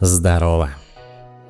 Здорово.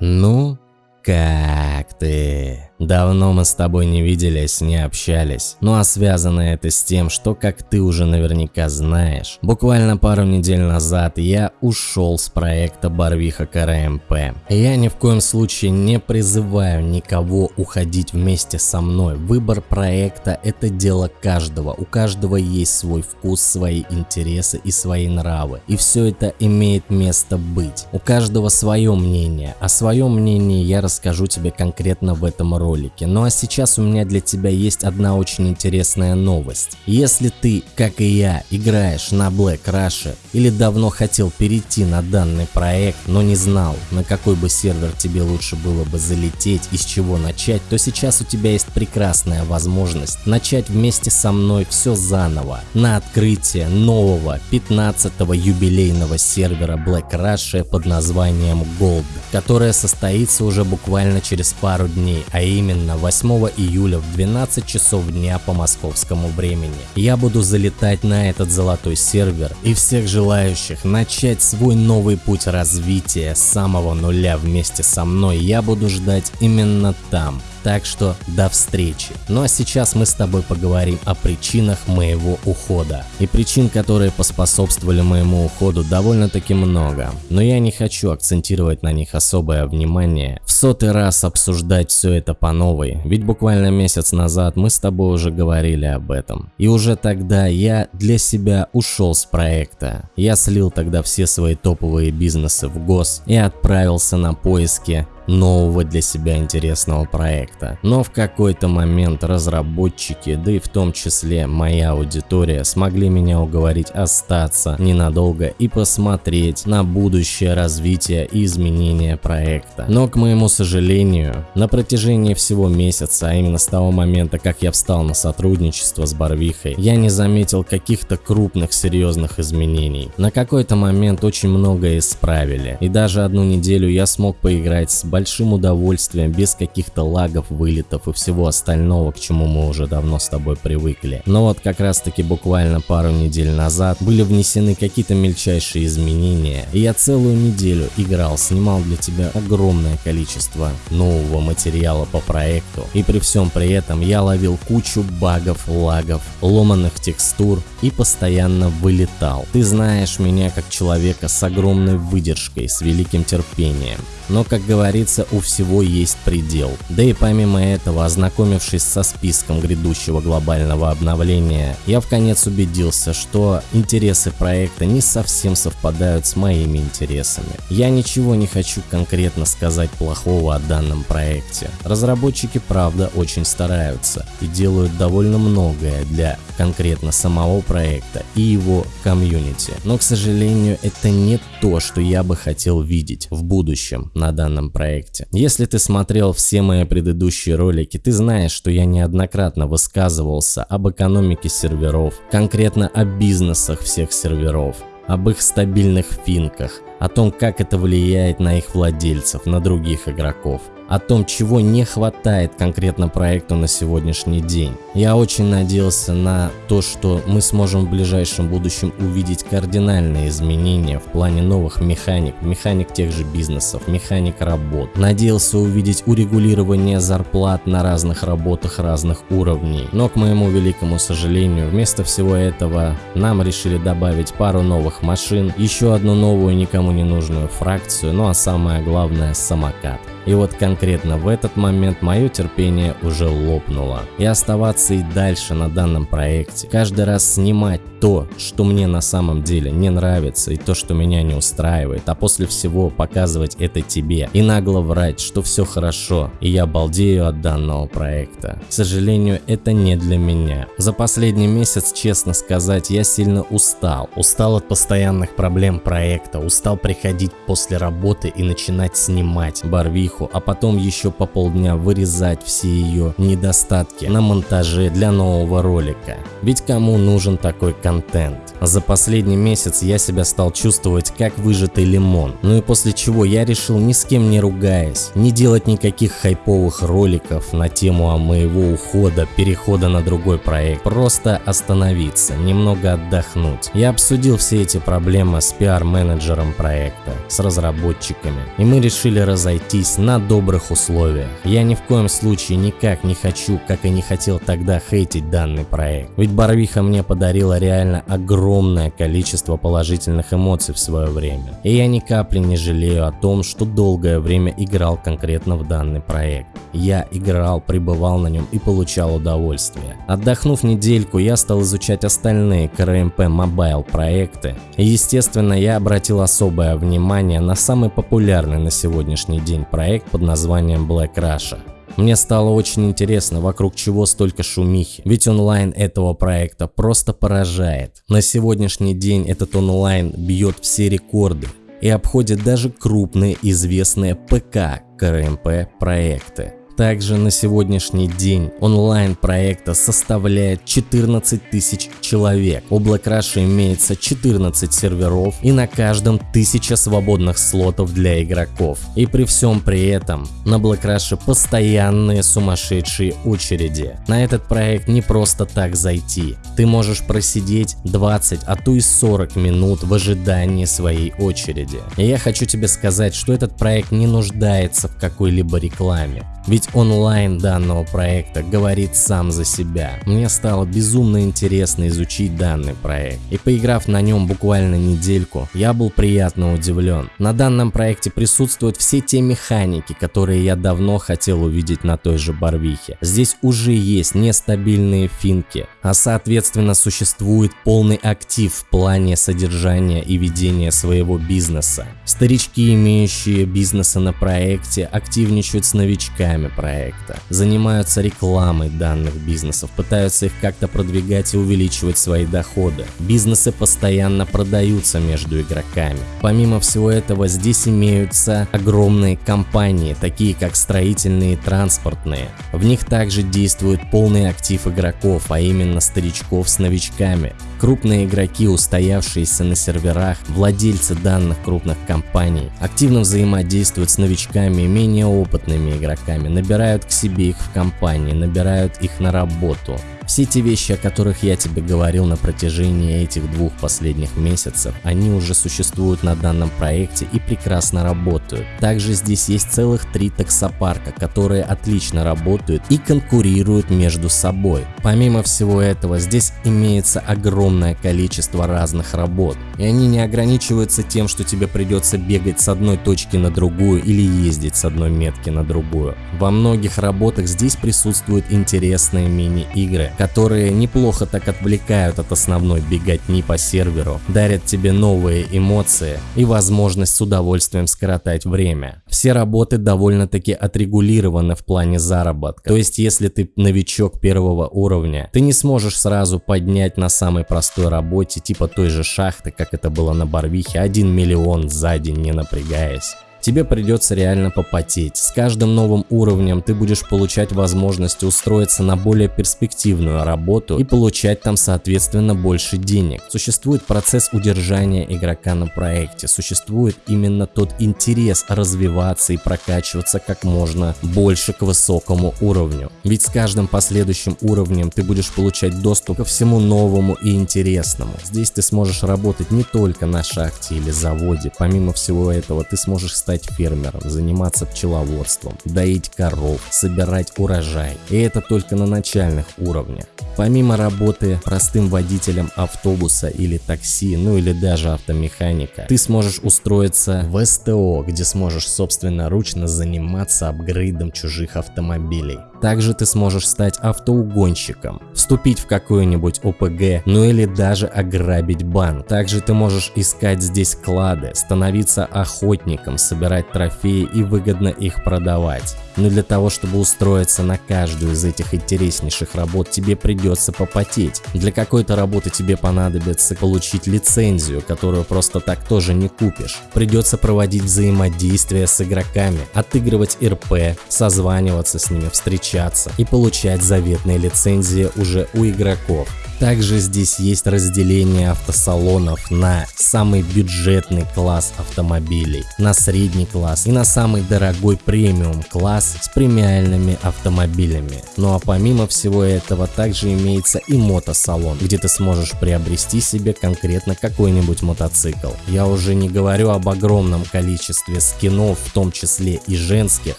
Ну, как ты? Давно мы с тобой не виделись, не общались. Ну а связано это с тем, что, как ты уже наверняка знаешь, буквально пару недель назад я ушел с проекта Барвиха КРМП. Я ни в коем случае не призываю никого уходить вместе со мной. Выбор проекта это дело каждого. У каждого есть свой вкус, свои интересы и свои нравы. И все это имеет место быть. У каждого свое мнение. А свое мнение я расскажу тебе конкретно в этом ролике ролике. Ну а сейчас у меня для тебя есть одна очень интересная новость. Если ты, как и я, играешь на Black Rush или давно хотел перейти на данный проект, но не знал, на какой бы сервер тебе лучше было бы залететь и с чего начать, то сейчас у тебя есть прекрасная возможность начать вместе со мной все заново на открытие нового 15-го юбилейного сервера Black Rush под названием Gold, которое состоится уже буквально через пару дней, а именно именно 8 июля в 12 часов дня по московскому времени. Я буду залетать на этот золотой сервер и всех желающих начать свой новый путь развития с самого нуля вместе со мной я буду ждать именно там. Так что до встречи. Ну а сейчас мы с тобой поговорим о причинах моего ухода. И причин, которые поспособствовали моему уходу довольно-таки много. Но я не хочу акцентировать на них особое внимание. В сотый раз обсуждать все это по новой. Ведь буквально месяц назад мы с тобой уже говорили об этом. И уже тогда я для себя ушел с проекта. Я слил тогда все свои топовые бизнесы в ГОС и отправился на поиски нового для себя интересного проекта. Но в какой-то момент разработчики, да и в том числе моя аудитория, смогли меня уговорить остаться ненадолго и посмотреть на будущее развитие и изменение проекта. Но, к моему сожалению, на протяжении всего месяца, а именно с того момента, как я встал на сотрудничество с Барвихой, я не заметил каких-то крупных серьезных изменений. На какой-то момент очень многое исправили, и даже одну неделю я смог поиграть с большим удовольствием, без каких-то лагов, вылетов и всего остального, к чему мы уже давно с тобой привыкли. Но вот как раз таки буквально пару недель назад были внесены какие-то мельчайшие изменения, и я целую неделю играл, снимал для тебя огромное количество нового материала по проекту, и при всем при этом я ловил кучу багов, лагов, ломаных текстур и постоянно вылетал. Ты знаешь меня как человека с огромной выдержкой, с великим терпением. Но, как говорится, у всего есть предел. Да и помимо этого, ознакомившись со списком грядущего глобального обновления, я в конец убедился, что интересы проекта не совсем совпадают с моими интересами. Я ничего не хочу конкретно сказать плохого о данном проекте. Разработчики, правда, очень стараются и делают довольно многое для конкретно самого проекта и его комьюнити. Но, к сожалению, это не то, что я бы хотел видеть в будущем на данном проекте. Если ты смотрел все мои предыдущие ролики, ты знаешь, что я неоднократно высказывался об экономике серверов, конкретно о бизнесах всех серверов, об их стабильных финках, о том, как это влияет на их владельцев, на других игроков о том, чего не хватает конкретно проекту на сегодняшний день. Я очень надеялся на то, что мы сможем в ближайшем будущем увидеть кардинальные изменения в плане новых механик, механик тех же бизнесов, механик работ. Надеялся увидеть урегулирование зарплат на разных работах разных уровней. Но, к моему великому сожалению, вместо всего этого нам решили добавить пару новых машин, еще одну новую никому не нужную фракцию, ну а самое главное самокат. И вот конкретно в этот момент мое терпение уже лопнуло. И оставаться и дальше на данном проекте, каждый раз снимать то, что мне на самом деле не нравится и то, что меня не устраивает, а после всего показывать это тебе и нагло врать, что все хорошо и я балдею от данного проекта. К сожалению, это не для меня. За последний месяц, честно сказать, я сильно устал. Устал от постоянных проблем проекта, устал приходить после работы и начинать снимать барвиху барвиху, а потом еще по полдня вырезать все ее недостатки на монтаже для нового ролика. Ведь кому нужен такой контент? За последний месяц я себя стал чувствовать как выжатый лимон. Ну и после чего я решил ни с кем не ругаясь, не делать никаких хайповых роликов на тему о моего ухода, перехода на другой проект. Просто остановиться, немного отдохнуть. Я обсудил все эти проблемы с пиар-менеджером проекта, с разработчиками. И мы решили разойтись на добрых условиях. Я ни в коем случае никак не хочу, как и не хотел тогда хейтить данный проект. Ведь Барвиха мне подарила реально огромное количество положительных эмоций в свое время. И я ни капли не жалею о том, что долгое время играл конкретно в данный проект. Я играл, пребывал на нем и получал удовольствие. Отдохнув недельку, я стал изучать остальные КРМП Mobile проекты. И естественно, я обратил особое внимание на самый популярный на сегодняшний день проект под названием Black Russia. Мне стало очень интересно, вокруг чего столько шумихи, ведь онлайн этого проекта просто поражает. На сегодняшний день этот онлайн бьет все рекорды и обходит даже крупные известные ПК КРМП проекты. Также на сегодняшний день онлайн проекта составляет 14 тысяч человек. У Black Rush имеется 14 серверов и на каждом 1000 свободных слотов для игроков. И при всем при этом на Black Rush постоянные сумасшедшие очереди. На этот проект не просто так зайти. Ты можешь просидеть 20, а то и 40 минут в ожидании своей очереди. И я хочу тебе сказать, что этот проект не нуждается в какой-либо рекламе. Ведь онлайн данного проекта говорит сам за себя. Мне стало безумно интересно изучить данный проект. И поиграв на нем буквально недельку, я был приятно удивлен. На данном проекте присутствуют все те механики, которые я давно хотел увидеть на той же Барвихе. Здесь уже есть нестабильные финки, а соответственно существует полный актив в плане содержания и ведения своего бизнеса. Старички, имеющие бизнесы на проекте, активничают с новичками проекта, занимаются рекламой данных бизнесов, пытаются их как-то продвигать и увеличивать свои доходы. Бизнесы постоянно продаются между игроками. Помимо всего этого, здесь имеются огромные компании, такие как строительные и транспортные. В них также действует полный актив игроков, а именно старичков с новичками. Крупные игроки, устоявшиеся на серверах, владельцы данных крупных компаний, активно взаимодействуют с новичками и менее опытными игроками, набирают к себе их в компании, набирают их на работу. Все те вещи, о которых я тебе говорил на протяжении этих двух последних месяцев, они уже существуют на данном проекте и прекрасно работают. Также здесь есть целых три таксопарка, которые отлично работают и конкурируют между собой. Помимо всего этого, здесь имеется огромное количество разных работ, и они не ограничиваются тем, что тебе придется бегать с одной точки на другую или ездить с одной метки на другую. Во многих работах здесь присутствуют интересные мини-игры, которые неплохо так отвлекают от основной беготни по серверу, дарят тебе новые эмоции и возможность с удовольствием скоротать время. Все работы довольно-таки отрегулированы в плане заработка, то есть если ты новичок первого уровня, ты не сможешь сразу поднять на самой простой работе типа той же шахты, как это было на Барвихе, 1 миллион за день не напрягаясь тебе придется реально попотеть. С каждым новым уровнем ты будешь получать возможность устроиться на более перспективную работу и получать там соответственно больше денег. Существует процесс удержания игрока на проекте, существует именно тот интерес развиваться и прокачиваться как можно больше к высокому уровню. Ведь с каждым последующим уровнем ты будешь получать доступ ко всему новому и интересному. Здесь ты сможешь работать не только на шахте или заводе, помимо всего этого ты сможешь стать стать фермером, заниматься пчеловодством, доить коров, собирать урожай. И это только на начальных уровнях. Помимо работы простым водителем автобуса или такси, ну или даже автомеханика, ты сможешь устроиться в СТО, где сможешь собственноручно заниматься апгрейдом чужих автомобилей. Также ты сможешь стать автоугонщиком, вступить в какую-нибудь ОПГ, ну или даже ограбить банк. Также ты можешь искать здесь клады, становиться охотником, собирать трофеи и выгодно их продавать. Но для того, чтобы устроиться на каждую из этих интереснейших работ, тебе придется попотеть. Для какой-то работы тебе понадобится получить лицензию, которую просто так тоже не купишь. Придется проводить взаимодействие с игроками, отыгрывать РП, созваниваться с ними, встречаться и получать заветные лицензии уже у игроков. Также здесь есть разделение автосалонов на самый бюджетный класс автомобилей, на средний класс и на самый дорогой премиум класс с премиальными автомобилями. Ну а помимо всего этого также имеется и мотосалон, где ты сможешь приобрести себе конкретно какой-нибудь мотоцикл. Я уже не говорю об огромном количестве скинов, в том числе и женских,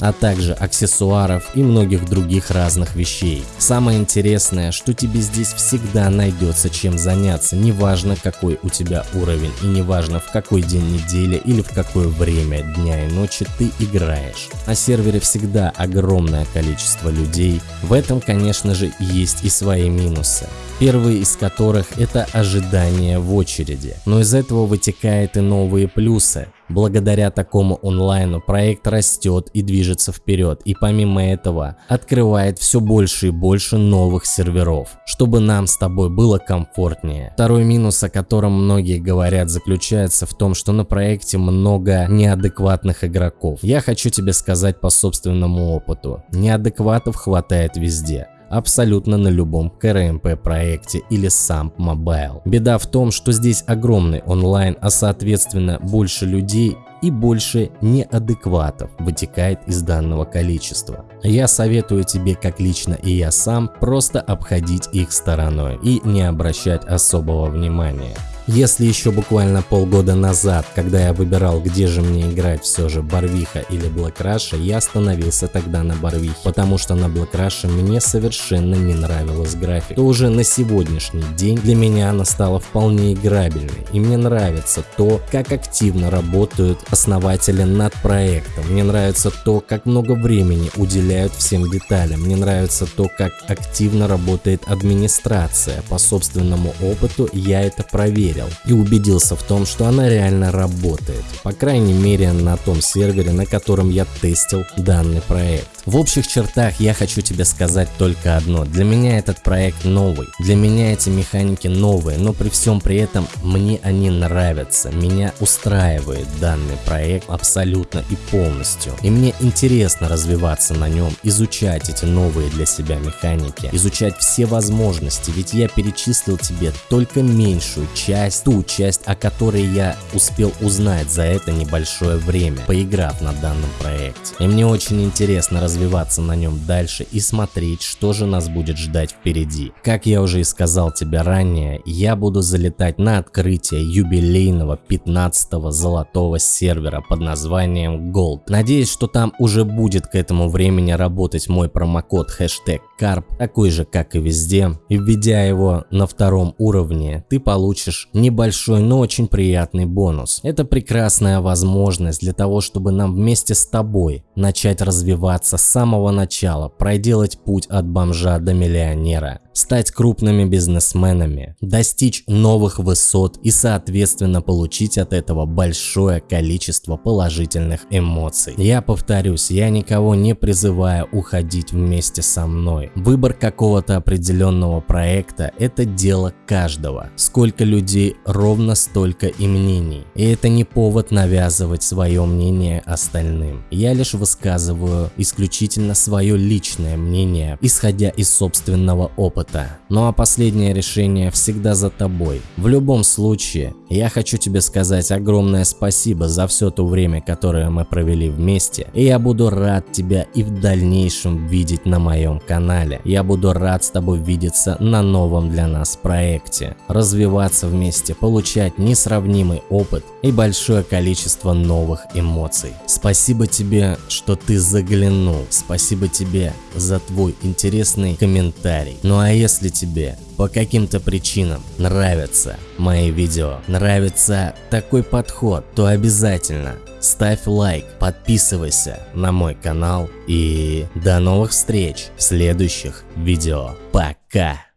а также аксессуаров и многих других разных вещей. Самое интересное, что тебе здесь всегда всегда найдется чем заняться, неважно какой у тебя уровень и неважно в какой день недели или в какое время дня и ночи ты играешь. На сервере всегда огромное количество людей, в этом конечно же есть и свои минусы первый из которых это ожидание в очереди. Но из этого вытекает и новые плюсы. Благодаря такому онлайну проект растет и движется вперед, и помимо этого открывает все больше и больше новых серверов, чтобы нам с тобой было комфортнее. Второй минус, о котором многие говорят, заключается в том, что на проекте много неадекватных игроков. Я хочу тебе сказать по собственному опыту, неадекватов хватает везде абсолютно на любом КРМП проекте или сам Mobile. Беда в том, что здесь огромный онлайн, а соответственно больше людей и больше неадекватов вытекает из данного количества. Я советую тебе, как лично и я сам, просто обходить их стороной и не обращать особого внимания. Если еще буквально полгода назад, когда я выбирал, где же мне играть все же Барвиха или Black я остановился тогда на Барвихе, потому что на Black мне совершенно не нравилась графика. То уже на сегодняшний день для меня она стала вполне играбельной, и мне нравится то, как активно работают основатели над проектом, мне нравится то, как много времени уделяют всем деталям, мне нравится то, как активно работает администрация, по собственному опыту я это проверил проверил и убедился в том, что она реально работает, по крайней мере на том сервере, на котором я тестил данный проект. В общих чертах я хочу тебе сказать только одно. Для меня этот проект новый. Для меня эти механики новые, но при всем при этом мне они нравятся. Меня устраивает данный проект абсолютно и полностью. И мне интересно развиваться на нем, изучать эти новые для себя механики, изучать все возможности, ведь я перечислил тебе только меньшую часть, ту часть, о которой я успел узнать за это небольшое время, поиграв на данном проекте. И мне очень интересно развиваться на нем дальше и смотреть, что же нас будет ждать впереди. Как я уже и сказал тебе ранее, я буду залетать на открытие юбилейного 15-го золотого сервера под названием Gold. Надеюсь, что там уже будет к этому времени работать мой промокод хэштег CARP, такой же как и везде. И введя его на втором уровне, ты получишь небольшой, но очень приятный бонус. Это прекрасная возможность для того, чтобы нам вместе с тобой начать развиваться с самого начала, проделать путь от бомжа до миллионера стать крупными бизнесменами, достичь новых высот и соответственно получить от этого большое количество положительных эмоций. Я повторюсь, я никого не призываю уходить вместе со мной. Выбор какого-то определенного проекта – это дело каждого. Сколько людей, ровно столько и мнений. И это не повод навязывать свое мнение остальным. Я лишь высказываю исключительно свое личное мнение, исходя из собственного опыта. Ну а последнее решение всегда за тобой. В любом случае, я хочу тебе сказать огромное спасибо за все то время, которое мы провели вместе. И я буду рад тебя и в дальнейшем видеть на моем канале. Я буду рад с тобой видеться на новом для нас проекте. Развиваться вместе, получать несравнимый опыт и большое количество новых эмоций. Спасибо тебе, что ты заглянул. Спасибо тебе за твой интересный комментарий. Ну а если тебе по каким-то причинам нравятся мои видео, нравится такой подход, то обязательно ставь лайк, подписывайся на мой канал и до новых встреч в следующих видео. Пока!